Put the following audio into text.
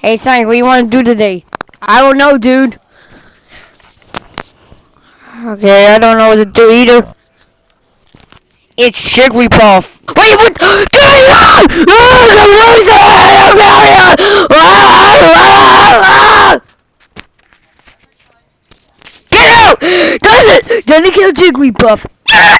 Hey, Sonic, what do you want to do today? I don't know, dude. Okay, I don't know what to do either. It's Jigglypuff. Wait, what? Get out! Does it? Does it kill Jigglypuff? Ah!